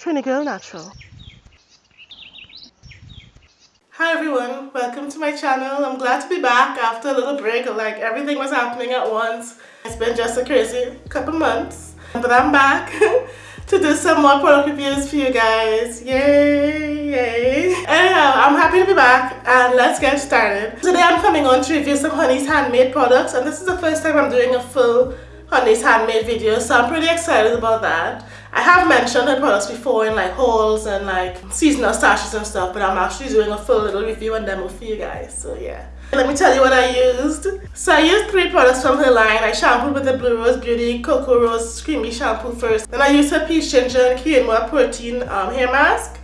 Trini Girl Natural. Hi everyone, welcome to my channel. I'm glad to be back after a little break. Like everything was happening at once. It's been just a crazy couple months. But I'm back to do some more product reviews for you guys. Yay, yay. Anyhow, I'm happy to be back and let's get started. Today I'm coming on to review some Honey's handmade products and this is the first time I'm doing a full Honey's handmade video so I'm pretty excited about that. I have mentioned her products before in like hauls and like seasonal stashes and stuff but I'm actually doing a full little review and demo for you guys so yeah. Let me tell you what I used. So I used three products from her line. I shampooed with the Blue Rose Beauty Cocoa Rose Creamy Shampoo first. Then I used her Peach Ginger and Quinoa Protein um, Hair Mask.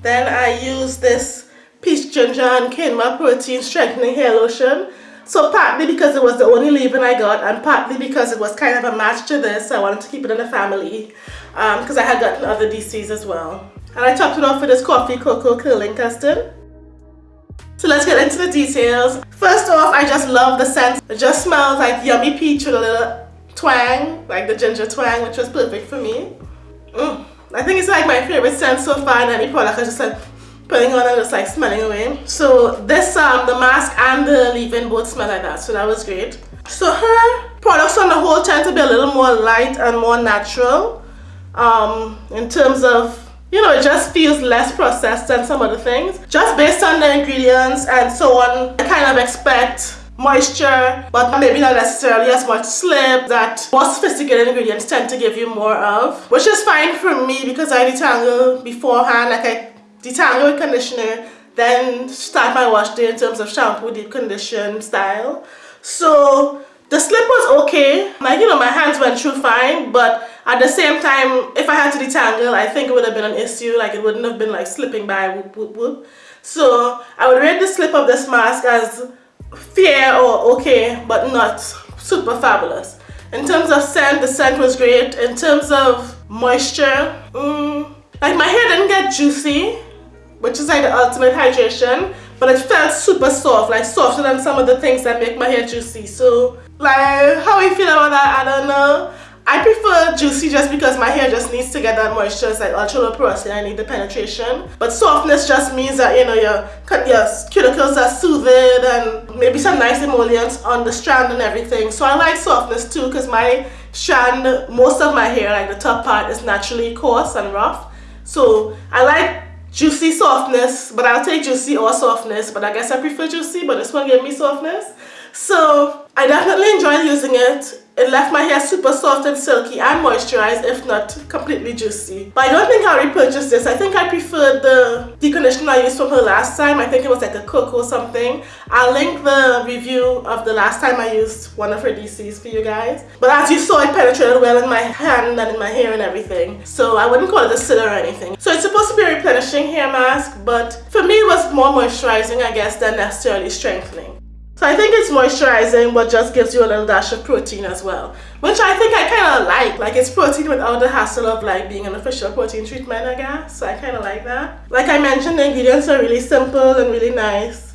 Then I used this Peach Ginger and Quinoa Protein Strengthening Hair Lotion. So partly because it was the only leave-in I got and partly because it was kind of a match to this, I wanted to keep it in the family because um, I had gotten other DCs as well. And I topped it off with this Coffee Cocoa Curling Custard. So let's get into the details. First off, I just love the scent. It just smells like yummy peach with a little twang, like the ginger twang, which was perfect for me. Mm. I think it's like my favorite scent so far in any product. I just like putting on and just like smelling away. So this, um, the mask and the leave-in both smell like that, so that was great. So her products on the whole tend to be a little more light and more natural um, in terms of, you know, it just feels less processed than some other things. Just based on the ingredients and so on, I kind of expect moisture but maybe not necessarily as much slip that more sophisticated ingredients tend to give you more of which is fine for me because I detangle beforehand like I detangle conditioner then start my wash day in terms of shampoo deep condition style. So the slip was okay. Like you know my hands went through fine but at the same time if I had to detangle I think it would have been an issue. Like it wouldn't have been like slipping by whoop whoop whoop. So I would rate the slip of this mask as fair or okay but not super fabulous. In terms of scent the scent was great. In terms of moisture mm, like my hair didn't get juicy which is like the ultimate hydration but it felt super soft like softer than some of the things that make my hair juicy so like how you feel about that I don't know I prefer juicy just because my hair just needs to get that moisture. It's like ultra low porosity, I need the penetration. But softness just means that, you know, your, your cuticles are soothed and maybe some nice emollients on the strand and everything. So I like softness too because my strand, most of my hair, like the top part, is naturally coarse and rough. So I like juicy softness, but I'll take juicy or softness, but I guess I prefer juicy, but this one gave me softness. So I definitely enjoy using it. It left my hair super soft and silky and moisturized if not completely juicy. But I don't think I'll repurchase this. I think I prefer the deep conditioner I used from her last time. I think it was like a cocoa something. I'll link the review of the last time I used one of her DCs for you guys. But as you saw, it penetrated well in my hand and in my hair and everything. So I wouldn't call it a sitter or anything. So it's supposed to be a replenishing hair mask, but for me it was more moisturizing, I guess, than necessarily strengthening. So I think it's moisturizing but just gives you a little dash of protein as well. Which I think I kind of like. Like it's protein without the hassle of like being an official protein treatment I guess. So I kind of like that. Like I mentioned the ingredients are really simple and really nice.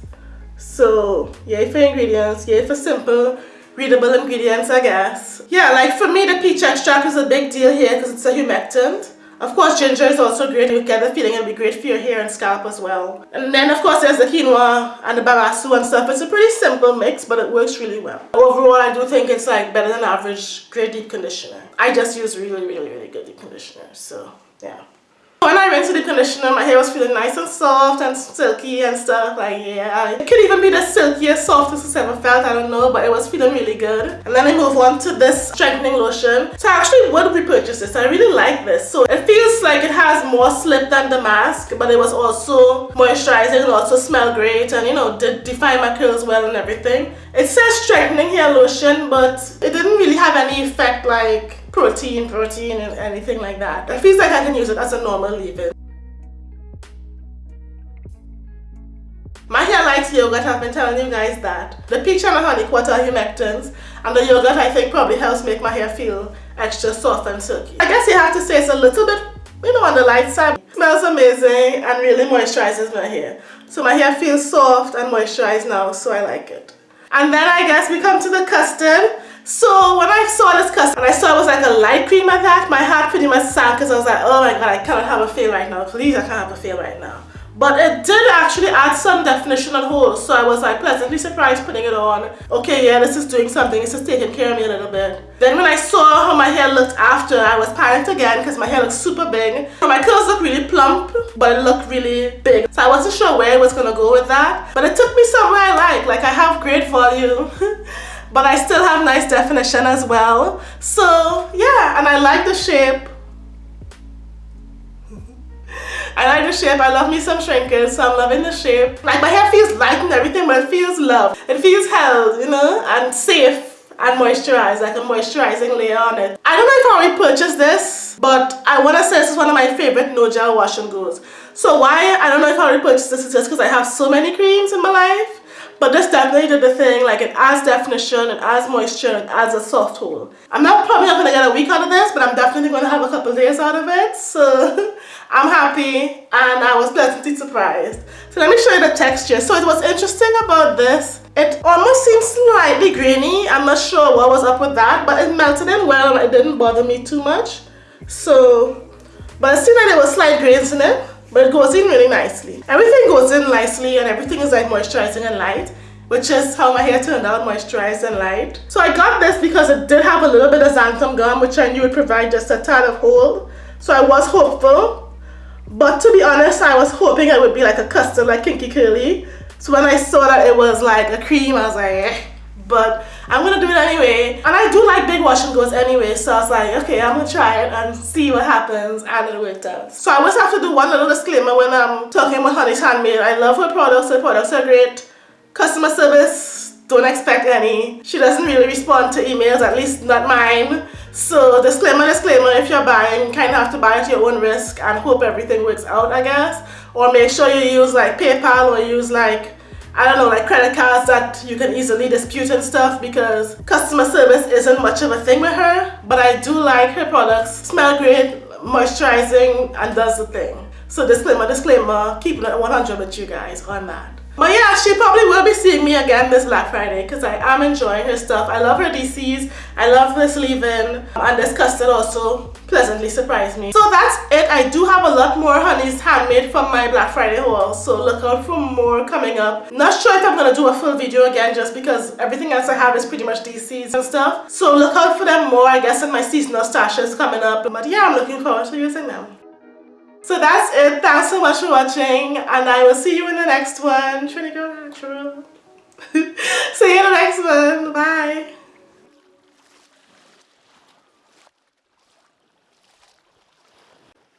So yay for ingredients, yay for simple readable ingredients I guess. Yeah like for me the peach extract is a big deal here because it's a humectant. Of course, ginger is also great. You get the feeling it'll be great for your hair and scalp as well. And then, of course, there's the quinoa and the babassu and stuff. It's a pretty simple mix, but it works really well. Overall, I do think it's like better than average great deep conditioner. I just use really, really, really good deep conditioner. So, yeah. When I rinsed the conditioner, my hair was feeling nice and soft and silky and stuff. Like, yeah, it could even be the silkiest, softest it's ever felt. I don't know, but it was feeling really good. And then I move on to this strengthening lotion. So I actually would repurchase this. I really like this. So it feels like it has more slip than the mask, but it was also moisturizing. It also smelled great and, you know, did define my curls well and everything. It says strengthening hair lotion, but it didn't really have any effect like protein, protein, and anything like that. It feels like I can use it as a normal leave-in. My hair likes yogurt, I've been telling you guys that. The peach and the honey quarter humectants and the yogurt I think probably helps make my hair feel extra soft and silky. I guess you have to say it's a little bit, you know, on the light side. It smells amazing and really moisturizes my hair. So my hair feels soft and moisturized now, so I like it. And then I guess we come to the custard. So when I saw this custard and I saw it was like a light cream at that, my heart pretty much sank because I was like, oh my god, I cannot have a feel right now. Please, I can't have a feel right now. But it did actually add some definition and hold, so I was like pleasantly surprised putting it on. Okay, yeah, this is doing something, this is taking care of me a little bit. Then when I saw how my hair looked after, I was panicked again because my hair looked super big. My curls look really plump, but it looked really big. So I wasn't sure where I was gonna go with that. But it took me somewhere I like, like I have great volume. but I still have nice definition as well. So yeah, and I like the shape. I like the shape. I love me some shrinkage, so I'm loving the shape. Like my hair feels light and everything, but it feels loved. It feels held, you know, and safe and moisturized, like a moisturizing layer on it. I don't know if I already purchased this, but I want to say this is one of my favorite no gel wash and goes. So why I don't know if I already purchased this is just because I have so many creams in my life but this definitely did the thing, like it adds definition, it adds moisture, it adds a soft hold. I'm not probably not gonna get a week out of this, but I'm definitely gonna have a couple days out of it. So I'm happy and I was pleasantly surprised. So let me show you the texture. So it was interesting about this. It almost seems slightly grainy. I'm not sure what was up with that, but it melted in well and it didn't bother me too much. So, but it seemed like there was slight grains in it but it goes in really nicely. Everything goes in nicely and everything is like moisturizing and light which is how my hair turned out, moisturized and light. So I got this because it did have a little bit of xanthan gum, which I knew would provide just a tad of hold. So I was hopeful. But to be honest, I was hoping it would be like a custard like Kinky Curly. So when I saw that it was like a cream, I was like, eh but I'm gonna do it anyway. And I do like big wash and goes anyway, so I was like, okay, I'm gonna try it and see what happens, and it worked out. So I always have to do one little disclaimer when I'm talking about Honey's Handmade. I love her products, her products are great. Customer service, don't expect any. She doesn't really respond to emails, at least not mine. So disclaimer, disclaimer, if you're buying, you kind of have to buy at your own risk and hope everything works out, I guess. Or make sure you use like PayPal or use like I don't know, like credit cards that you can easily dispute and stuff because customer service isn't much of a thing with her. But I do like her products. Smell great, moisturizing, and does the thing. So disclaimer, disclaimer, keeping it 100 with you guys on that. But yeah, she probably will be seeing me again this Black Friday because I am enjoying her stuff. I love her DCs. I love this leave-in. And this custard also pleasantly surprised me. So that's it. I do have a lot more Honey's Handmade from my Black Friday haul. So look out for more coming up. Not sure if I'm going to do a full video again just because everything else I have is pretty much DCs and stuff. So look out for them more, I guess, in my seasonal stashes coming up. But yeah, I'm looking forward to using them. So that's it. Thanks so much for watching and I will see you in the next one. Trini Girl Natural. see you in the next one. Bye.